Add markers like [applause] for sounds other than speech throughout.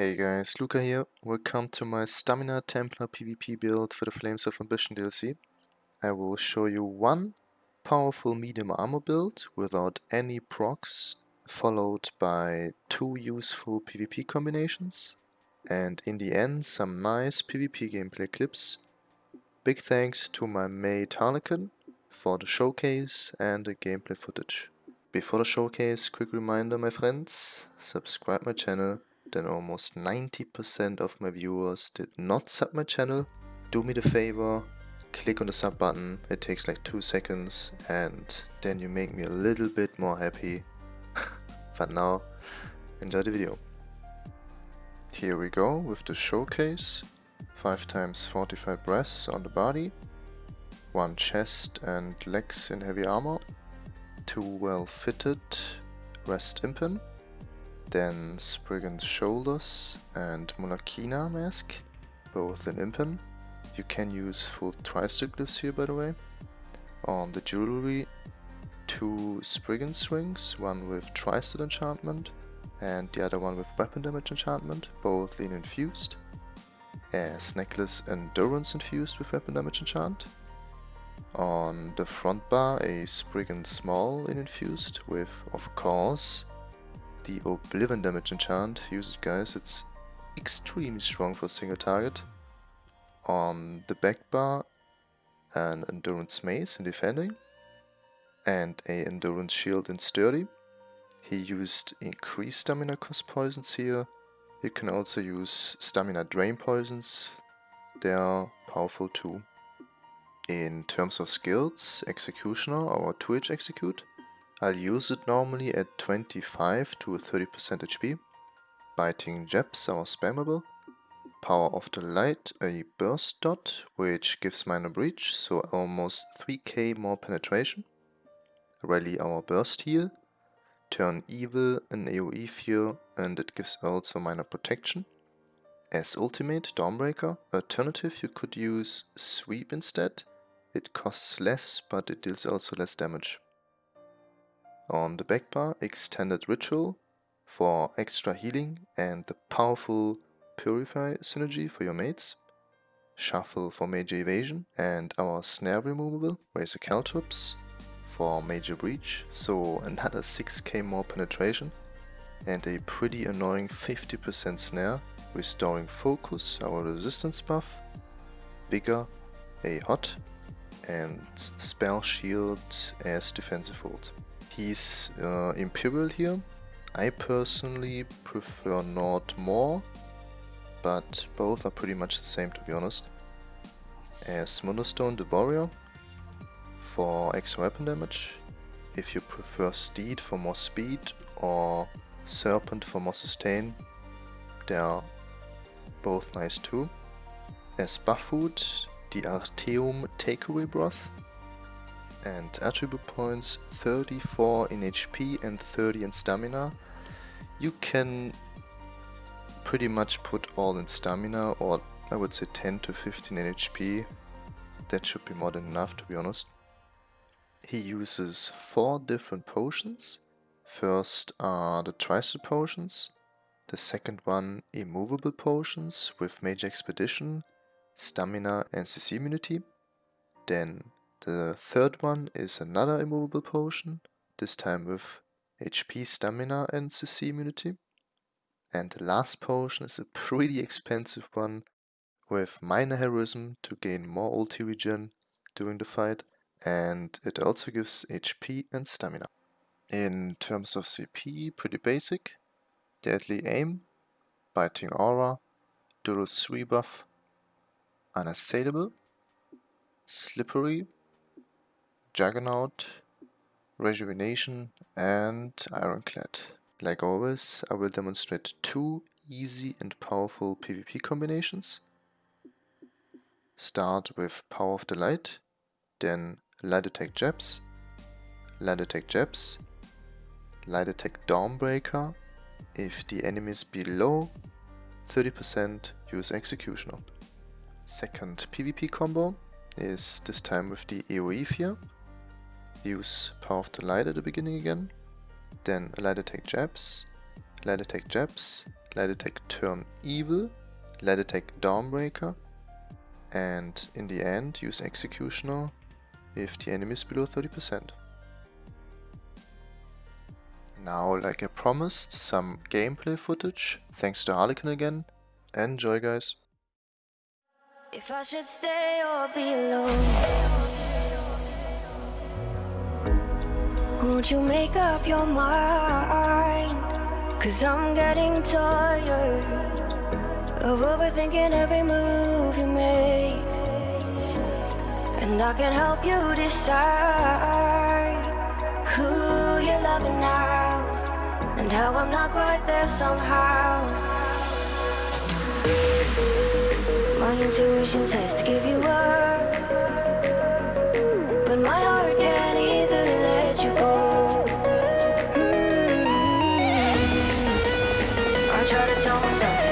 Hey guys, Luca here. Welcome to my Stamina Templar PvP build for the Flames of Ambition DLC. I will show you one powerful medium armor build without any procs, followed by two useful PvP combinations, and in the end some nice PvP gameplay clips. Big thanks to my mate Harlequin for the showcase and the gameplay footage. Before the showcase, quick reminder my friends, subscribe my channel then almost 90% of my viewers did not sub my channel. Do me the favor, click on the sub button, it takes like 2 seconds and then you make me a little bit more happy. [laughs] but now, enjoy the video. Here we go with the showcase. 5 times 45 breaths on the body, 1 chest and legs in heavy armor, 2 well fitted rest impen, then Spriggan's Shoulders and Monarchina Mask, both in Impen. You can use full Tri-Stat glyphs here by the way. On the jewelry, two Spriggan's rings, one with Tri-Stat enchantment and the other one with weapon damage enchantment, both in infused. As necklace endurance infused with weapon damage enchant. On the front bar a Spriggan's maul in infused with of course the Oblivion damage enchant. Use it guys, it's extremely strong for a single target. On the back bar, an Endurance Mace in defending, and a Endurance Shield in sturdy. He used increased stamina cost poisons here. You can also use stamina drain poisons, they are powerful too. In terms of skills, Executioner or 2H Execute I'll use it normally at 25 to 30% HP. Biting Jabs are spammable. Power of the Light, a burst dot, which gives minor breach, so almost 3k more penetration. Rally our burst heal. Turn evil, an AoE fear, and it gives also minor protection. As ultimate, Dawnbreaker, alternative you could use Sweep instead. It costs less, but it deals also less damage. On the back bar, Extended Ritual for extra healing and the powerful Purify synergy for your mates. Shuffle for major evasion and our snare removable, Razor Caltrops for major breach, so another 6k more penetration and a pretty annoying 50% snare, restoring focus, our resistance buff, vigor, a hot, and spell shield as defensive hold. He's uh, Imperial here. I personally prefer Nord more, but both are pretty much the same to be honest. As Moonstone the Warrior for extra weapon damage. If you prefer Steed for more speed or Serpent for more sustain, they are both nice too. As buff food, the Artaeum Takeaway Broth and attribute points 34 in HP and 30 in stamina. You can pretty much put all in stamina or I would say 10 to 15 in HP. That should be more than enough to be honest. He uses four different potions. First are the Tri-Stat potions. The second one immovable potions with Major Expedition, Stamina and CC immunity. Then the third one is another immovable potion, this time with HP, stamina and CC immunity. And the last potion is a pretty expensive one with minor heroism to gain more ulti regen during the fight and it also gives HP and stamina. In terms of CP, pretty basic. Deadly Aim, Biting Aura, Duelist's Rebuff, Unassailable, Slippery, Juggernaut, Rejuvenation and Ironclad. Like always, I will demonstrate two easy and powerful PvP combinations. Start with Power of the Light, then Light Attack Jabs, Light Attack Jabs, Light Attack Dawnbreaker. If the enemy is below 30%, use Executioner. Second PvP combo is this time with the AoE Fear use Power of the Light at the beginning again, then Light Attack Jabs, Light Attack Jabs, Light attack turn evil, light attack Dawnbreaker, and in the end use Executioner if the enemy is below 30%. Now, like I promised, some gameplay footage, thanks to Harlequin again. Enjoy guys! If I should stay or be alone Won't you make up your mind. Cause I'm getting tired Of overthinking every move you make. And I can help you decide Who you're loving now And how I'm not quite there somehow. My intuition says to give you up I'm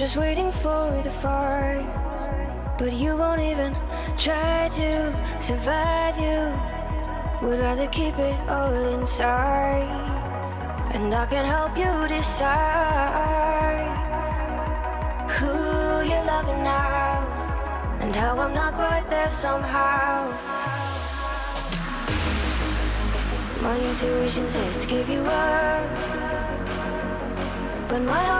just waiting for the fire But you won't even try to survive you. Would rather keep it all inside. And I can help you decide Who you're loving now And how I'm not quite there somehow. My intuition says to give you up. But my heart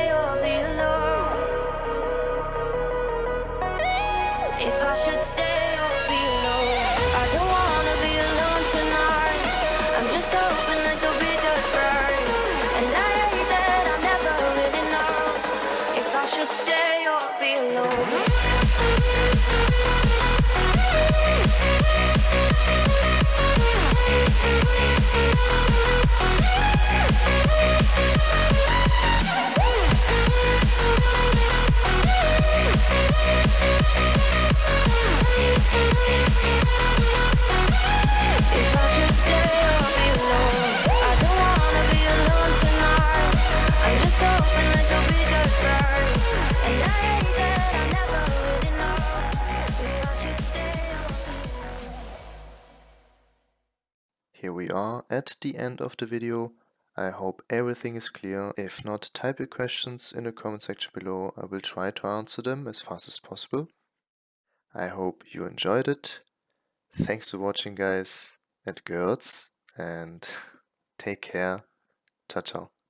at the end of the video. I hope everything is clear. If not, type your questions in the comment section below. I will try to answer them as fast as possible. I hope you enjoyed it. Thanks for watching guys and girls and [laughs] take care. Ciao ciao.